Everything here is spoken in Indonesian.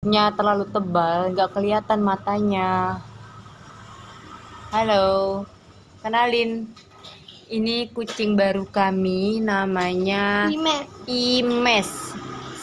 nya terlalu tebal nggak kelihatan matanya. Halo kenalin. Ini kucing baru kami namanya Imes. Imes.